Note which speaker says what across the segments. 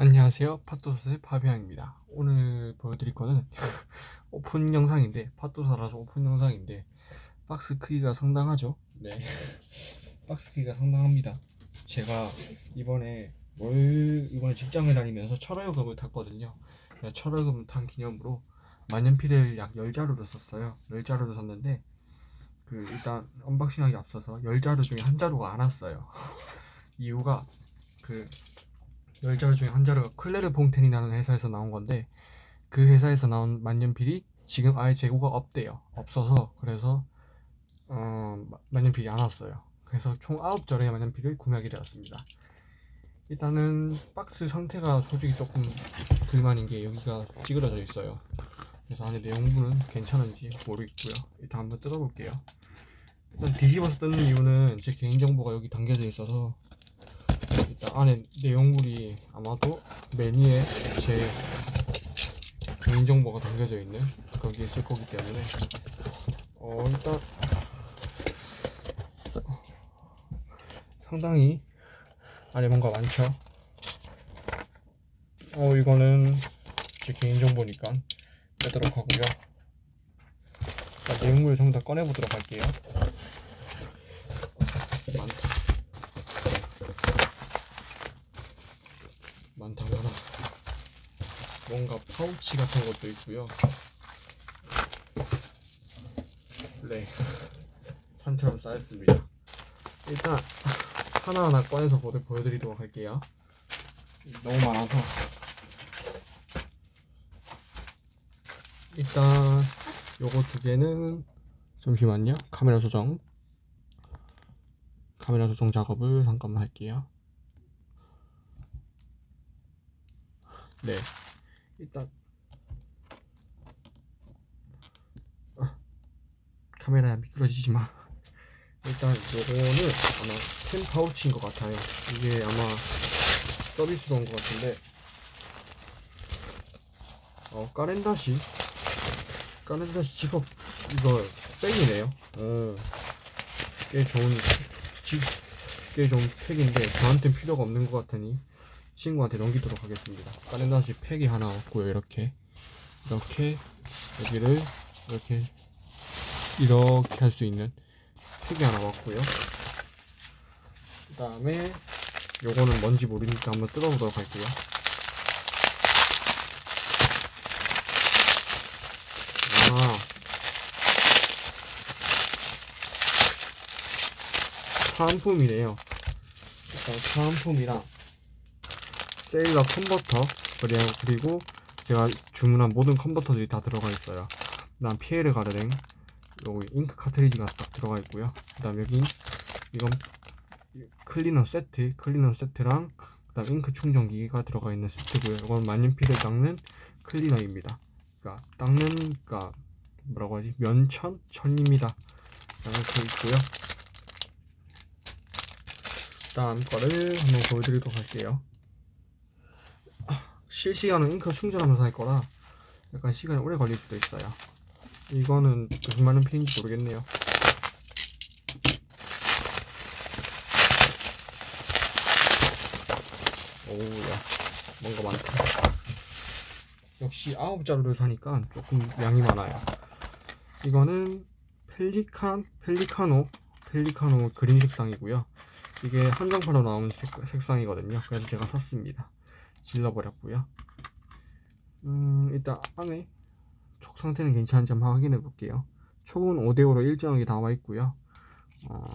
Speaker 1: 안녕하세요. 팟도사의 파비앙입니다. 오늘 보여드릴 거는 오픈 영상인데 팟도사라서 오픈 영상인데 박스 크기가 상당하죠? 네. 박스 크기가 상당합니다. 제가 이번에 월 이번에 직장을 다니면서 첫 월급을 탔거든요. 첫 월급 탄 기념으로 만년필을 약 10자루를 샀어요. 10자루를 샀는데 그 일단 unboxing하기 앞서서 10자루 중에 한 자루가 안 왔어요. 이유가 그 10자루 중에 한 자루가 클레르 봉텐이라는 회사에서 나온 건데 그 회사에서 나온 만년필이 지금 아예 재고가 없대요. 없어서 그래서 어, 만년필이 안 왔어요. 그래서 총 9자루의 만년필을 구매하게 되었습니다. 일단은 박스 상태가 솔직히 조금 불만인 게 여기가 찌그러져 있어요. 그래서 안에 내용물은 괜찮은지 모르겠고요. 일단 한번 뜯어볼게요. 일단 뒤집어서 뜯는 이유는 제 개인정보가 여기 담겨져 있어서 안에 내용물이 아마도 메뉴에 제 개인정보가 담겨져 있는 거기에 있을 거기 때문에 어 일단 상당히 안에 뭔가 많죠? 어 이거는 제 개인정보니까 빼도록 하고요. 자, 내용물을 전부 다 꺼내보도록 할게요 많다 많다 많아 뭔가 파우치 같은 것도 있고요. 네. 산처럼 쌓였습니다. 일단 하나하나 꺼내서 보여- 보여드리도록 할게요. 너무 많아서. 일단 요거 두 개는 잠시만요. 카메라 조정. 카메라 조정 작업을 잠깐만 할게요. 네 일단. 아, 카메라야 미끄러지지 마. 일단 요거는 아마 펜 파우치인 것 같아요. 이게 아마 서비스로 온 것 같은데. 어 까렌다시. 까렌다시 직업 이거 백이네요. 어, 꽤 좋은 직, 꽤 좋은 팩인데 저한텐 필요가 없는 것 같으니 친구한테 넘기도록 하겠습니다. 까렌다시 팩이 하나 왔고요 이렇게. 이렇게 여기를 이렇게 이렇게 할 수 있는 팩이 하나 왔고요. 그 다음에 요거는 뭔지 모르니까 한번 뜯어보도록 할게요. 아 사은품이네요. 일단 사은품이랑 세일러 컨버터 그리고, 제가 주문한 모든 컨버터들이 다 들어가 있어요. 그 다음 피에르 가르랭 여기 잉크 카트리지가 딱 들어가 있고요. 그 다음 여기 이건 클리너 세트 클리너 세트랑 그 다음 잉크 충전기가 들어가 있는 세트고요. 이건 만년필을 닦는 클리너입니다. 그러니까 닦는 그러니까 뭐라고 하지? 면천? 천입니다. 이렇게 있고요. 다음 거를 한번 보여드리도록 할게요 실시간으로 잉크 충전하면서 할 거라 약간 시간이 오래 걸릴 수도 있어요. 이거는 말은 필인지 모르겠네요. 오우야 뭔가 많다. 역시 아홉 자루를 사니까 조금 양이 많아요. 이거는 펠리칸 펠리카노 펠리카노 그린 색상이고요. 이게 한정판으로 나오는 색, 상이거든요. 그래서 제가 샀습니다 질러버렸고요. 음 일단 안에 촉 상태는 괜찮은지 한번 확인해 볼게요. 촉은 5대5로 일정하게 나와 있고요. 어,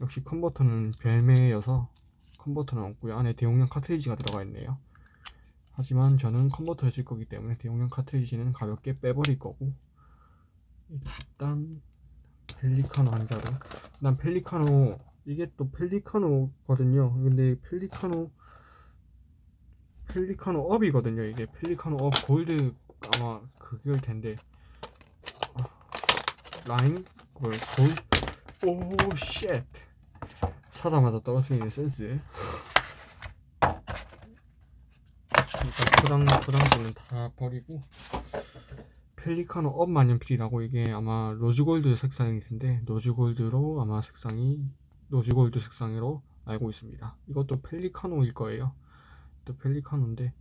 Speaker 1: 역시 컨버터는 별매여서 컨버터는 없고요. 안에 대용량 카트리지가 들어가 있네요. 하지만 저는 컨버터를 쓸 거기 때문에 대용량 카트리지는 가볍게 빼버릴 거고 일단 펠리카노 한 자루 난 펠리카노 이게 또 펠리카노거든요. 근데 펠리카노 펠리카노 업이거든요. 이게 펠리카노 업 골드 아마 그걸 텐데. 라인? 그걸 골? Oh shit. 사자마자 떨어뜨리는 센스. 일단 포장, 포장지는 다 버리고. 펠리카노 업 만년필이라고 이게 아마 로즈골드 색상일 텐데 로즈골드로 아마 색상이 로즈골드 색상으로 알고 있습니다. 이것도 펠리카노일 거예요 또 펠리카노인데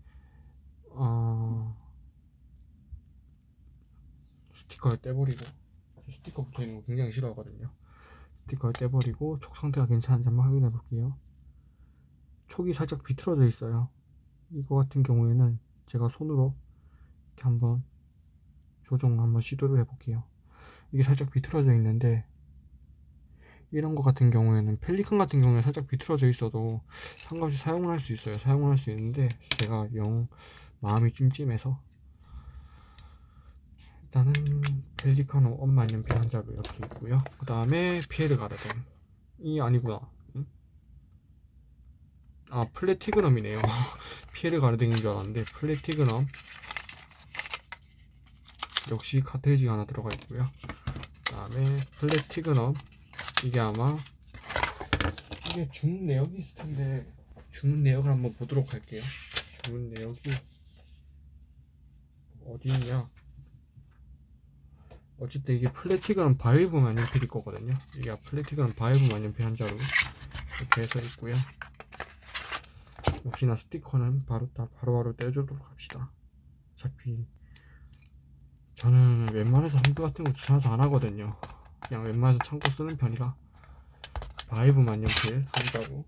Speaker 1: 어... 스티커를 떼버리고 스티커 붙어있는 거 굉장히 싫어하거든요. 스티커를 떼버리고 촉 상태가 괜찮은지 한번 확인해 볼게요. 촉이 살짝 비틀어져 있어요. 이거 같은 경우에는 제가 손으로 이렇게 한번 조정 한번 시도를 해 볼게요. 이게 살짝 비틀어져 있는데 이런 거 같은 경우에는 펠리칸 같은 경우에 살짝 비틀어져 있어도 상관없이 사용을 할 수 있어요. 사용을 할 수 있는데 제가 영 마음이 찜찜해서 일단은 펠리카노 엄마 연필 한 자루 이렇게 있고요. 그 다음에 피에르 가르덴. 이 아니구나. 응? 아 플래티그넘이네요. 피에르 가르덴인 줄 알았는데 플래티그넘. 역시 카트리지가 하나 들어가 있고요. 그 다음에 플래티그넘 이게 아마 이게 주문 내역이 있을 텐데 주문 내역을 한번 보도록 할게요. 주문 내역이 어디 있냐? 어쨌든 이게 플래티그넘 바이브 만년필일 거거든요. 이게 플래티그넘 바이브 만년필 한 자루 이렇게 해서 있고요. 역시나 스티커는 바로 다 바로바로 떼주도록 합시다. 어차피 저는 웬만해서 한글 같은 거 귀찮아서 안 하거든요 그냥 웬만해서 참고 쓰는 편이라 바이브 만년필 한 자루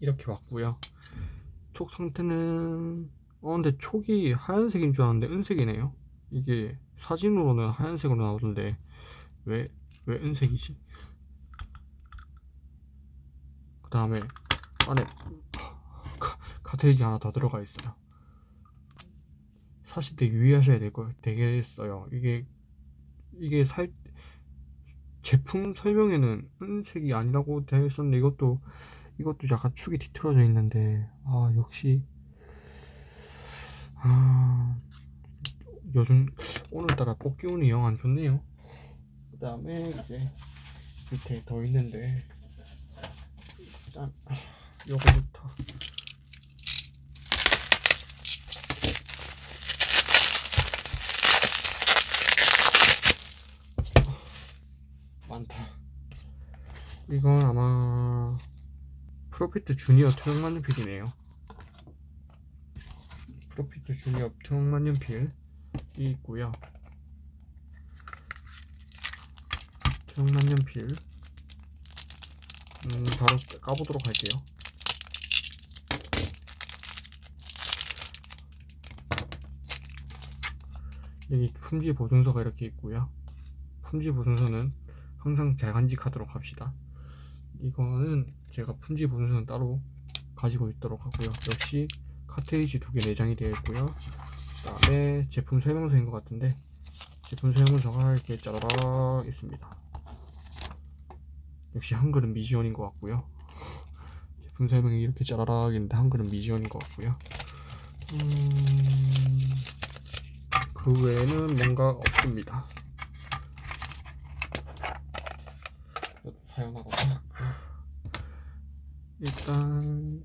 Speaker 1: 이렇게 왔고요. 촉 상태는 어 근데 촉이 하얀색인 줄 알았는데 은색이네요. 이게 사진으로는 하얀색으로 나오던데 왜 왜 은색이지? 그 다음에 안에 카, 카트리지 하나 더 들어가 있어요. 사실 되게 유의하셔야 될 거 되겠어요. 이게 이게 살 제품 설명에는 은색이 아니라고 되어 있었는데 이것도 이것도 약간 축이 뒤틀어져 있는데 아 역시. 아 요즘 오늘따라 뽑기 운이 영 안 좋네요. 그 다음에 이제 밑에 더 있는데 일단 요거부터 많다 이건 아마 프로피트 주니어 투명 만년필이네요. 프로피트 주니어 투명 만년필이 있고요. 투명 만년필. 음, 바로 까보도록 할게요. 여기 품질 보증서가 이렇게 있고요. 품질 보증서는 항상 잘 간직하도록 합시다 이거는 제가 품질 보증서는 따로 가지고 있도록 하고요. 역시 카트리지 두 개 내장이 되어 있고요. 그 다음에 제품 설명서인 것 같은데 제품 설명서가 이렇게 짜라락 있습니다. 역시 한글은 미지원인 것 같고요. 제품 설명이 이렇게 짜라락 있는데 한글은 미지원인 것 같고요. 음... 그 외에는 뭔가 없습니다. 사용하거나 일단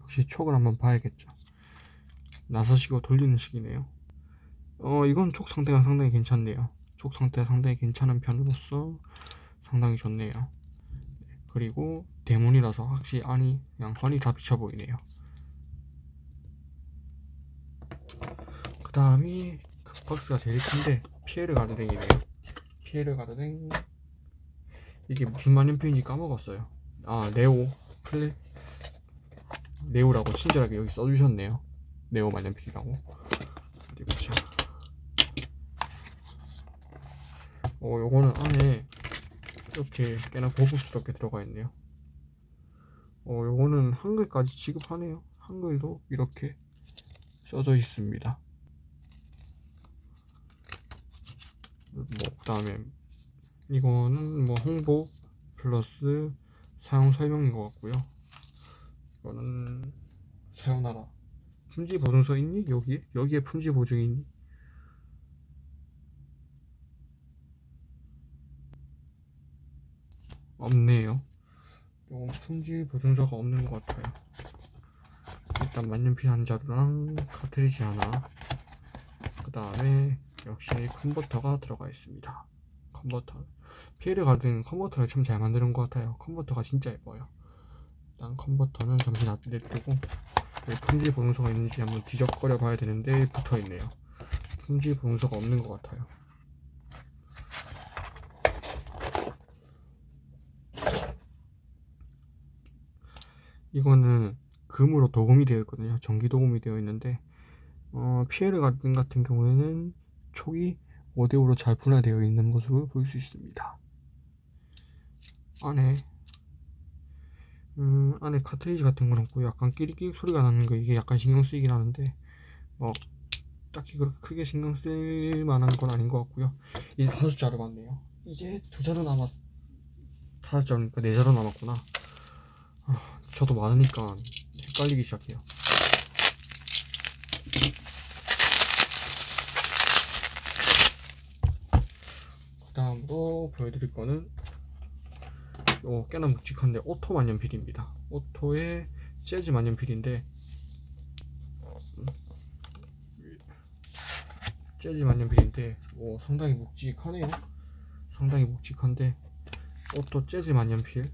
Speaker 1: 역시 촉을 한번 봐야겠죠. 나서시고 돌리는 식이네요. 어 이건 촉 상태가 상당히 괜찮네요. 촉 상태가 상당히 괜찮은 편으로서 상당히 좋네요. 그리고 대문이라서 확실히 안이 환이 다 비쳐 보이네요. 그 다음이 그 박스가 제일 큰데 피에르 가르댕이네요. 피에르 가르댕 이게 무슨 만년필인지 까먹었어요 아 네오. 플레 네오라고 친절하게 여기 써주셨네요. 네오 만년필이라고. 어디 보자. 어 요거는 안에 이렇게 꽤나 고급스럽게 들어가 있네요. 어 요거는 한글까지 지급하네요. 한글도 이렇게 써져 있습니다. 뭐그 다음에 이거는 뭐 홍보 플러스 사용 설명인 것 같고요 이거는 사용하라 품질 보증서 있니? 여기? 여기에 품질 보증이 있니? 없네요 이건 품질 보증서가 없는 것 같아요 일단 만년필 한 자루랑 카트리지 하나 그 다음에 역시 컨버터가 들어가 있습니다 컨버터 피에르 가든 컨버터를 참 잘 만드는 것 같아요 컨버터가 진짜 예뻐요 일단 컨버터는 잠시 놔두고 여기 품질 보증서가 있는지 한번 뒤적거려 봐야 되는데 붙어 있네요. 품질 보증서가 없는 것 같아요. 이거는 금으로 도금이 되어 있거든요. 전기 도금이 되어 있는데 어, 피에르 가든 같은 경우에는 촉이 5대5로 잘 분할되어 있는 모습을 볼 수 있습니다. 안에 음, 안에 카트리지 같은 건 없고 약간 끼리끼리 소리가 나는 거 이게 약간 신경 쓰이긴 하는데 뭐 딱히 그렇게 크게 신경 쓸 만한 건 아닌 것 같고요. 이제 다섯 자루 맞네요. 이제 두 자루 남았 다섯 자루니까 네 자루 남았구나. 아, 저도 많으니까 헷갈리기 시작해요. 그 다음으로 보여드릴 거는 요 꽤나 묵직한데 오토 만년필입니다. 오토의 재즈 만년필인데 음, 재즈 만년필인데 오, 상당히 묵직하네요. 상당히 묵직한데 오토 재즈 만년필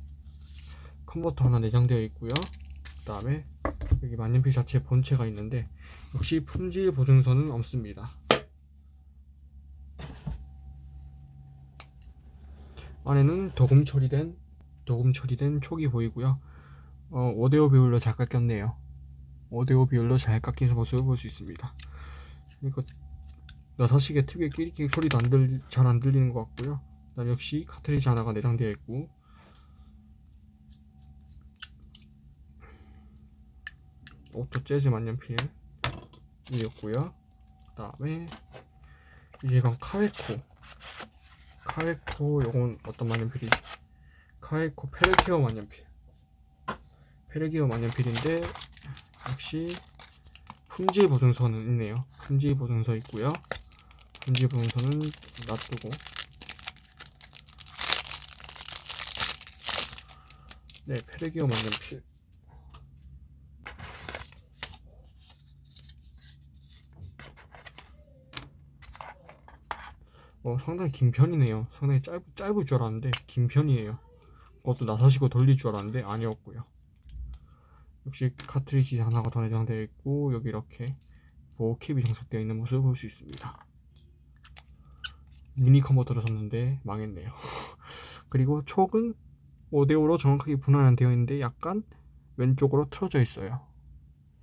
Speaker 1: 컨버터 하나 내장되어 있고요. 그 다음에 여기 만년필 자체 본체가 있는데 역시 품질 보증서는 없습니다. 안에는 도금 처리된 도금 처리된 촉이 보이고요. 어, 5대5 비율로 잘 깎였네요. 5대5 비율로 잘 깎인 모습을 볼 수 있습니다. 그러니까 나사식의 특유의 끼릭끼릭 소리도 안 들, 잘 안 들리는 것 같고요. 그다음 역시 카트리지 하나가 내장되어 있고 오토 재즈 만년필 이었고요. 그 다음에 이제 이건 카웨코 카웨코 요건 어떤 만년필이지? 카웨코 페르케오 만년필 페르케오 만년필인데 역시 품질 보증서는 있네요. 품질 보증서 있고요. 품질 보증서는 놔두고 네 페르게어 만년필 어, 상당히 긴 편이네요. 상당히 짧, 짧을 줄 알았는데 긴 편이에요. 그것도 나사시고 돌릴 줄 알았는데 아니었고요. 역시 카트리지 하나가 더 내장되어 있고 여기 이렇게 보호캡이 장착되어 있는 모습을 볼 수 있습니다. 미니 컨버터를 샀는데 망했네요. 그리고 촉은 5대5로 정확하게 분할 되어 있는데 약간 왼쪽으로 틀어져 있어요.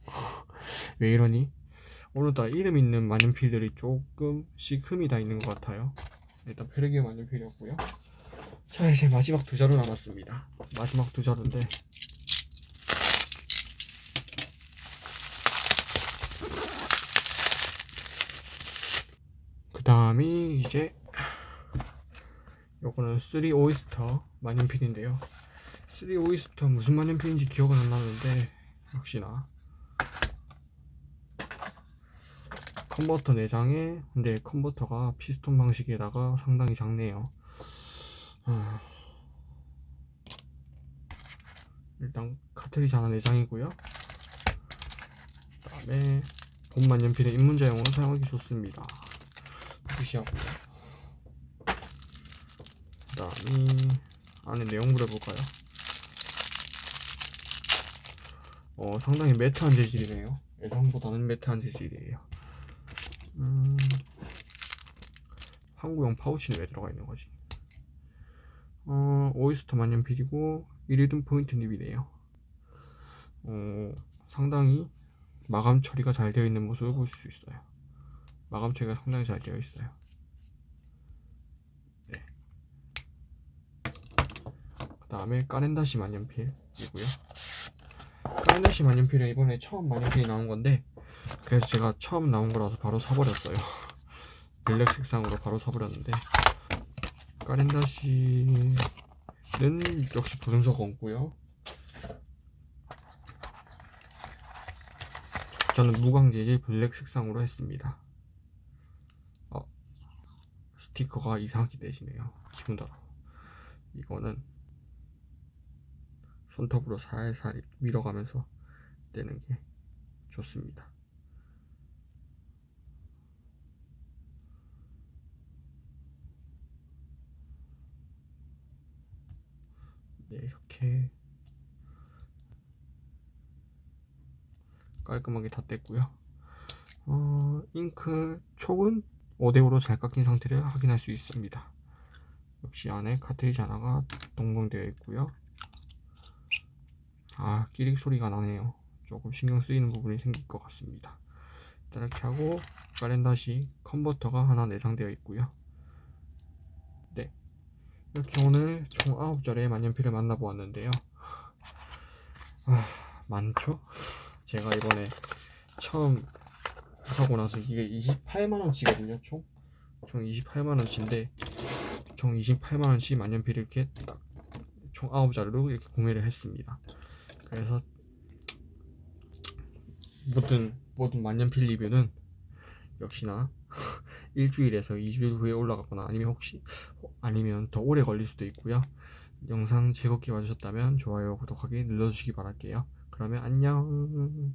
Speaker 1: 왜 이러니? 오늘따라 이름 있는 만년필들이 조금씩 흠이 다 있는 것 같아요. 일단 페르기 만년필이었고요. 자 이제 마지막 두 자루 남았습니다. 마지막 두 자루인데. 그 다음이 이제 요거는 3 오이스터 만년필인데요. 3 오이스터 무슨 만년필인지 기억은 안 나는데 역시나 컨버터 내장에 근데 컨버터가 피스톤 방식에다가 상당히 작네요. 아... 일단 카트리지 하나 내장이고요. 그 다음에 본만 연필의 입문자용으로 사용하기 좋습니다. 무시하고요. 그 다음이 안에 내용물을 볼까요? 어 상당히 매트한 재질이네요. 예상보다는 매트한 재질이에요 음, 한국형 파우치는 왜 들어가 있는 거지? 어, 오이스터 만년필이고 이리든 포인트 립이네요. 어, 상당히 마감 처리가 잘 되어 있는 모습을 볼 수 있어요. 마감 처리가 상당히 잘 되어 있어요. 네. 그 다음에 까렌다시 만년필이고요. 까렌다시 만년필은 이번에 처음 만년필이 나온 건데 그래서 제가 처음 나온 거라서 바로 사버렸어요. 블랙 색상으로 바로 사버렸는데 까렌다시는 역시 보증서가 없고요. 저는 무광재질 블랙 색상으로 했습니다. 어, 스티커가 이상하게 되시네요. 기분 더러 이거는 손톱으로 살살 밀어가면서 떼는 게 좋습니다 네, 이렇게. 깔끔하게 다 뗐고요. 어, 잉크 촉은 5대5로 잘 깎인 상태를 확인할 수 있습니다. 역시 안에 카트리지 하나가 동봉되어 있고요. 아 끼릭 소리가 나네요. 조금 신경 쓰이는 부분이 생길 것 같습니다. 이렇게 하고 가렌다시 컨버터가 하나 내장되어 있고요. 네 이렇게 오늘 총 9자리의 만년필을 만나보았는데요 아 많죠? 제가 이번에 처음 사고 나서 이게 28만원치거든요 총? 총 28만원치인데 총 28만원치 만년필을 이렇게 딱 총 9자루로 이렇게 구매를 했습니다 그래서 모든 모든 만년필 리뷰는 역시나 일주일에서 2주일 후에 올라가거나 아니면 혹시 아니면 더 오래 걸릴 수도 있고요. 영상 즐겁게 봐주셨다면 좋아요 구독하기 눌러주시기 바랄게요. 그러면 안녕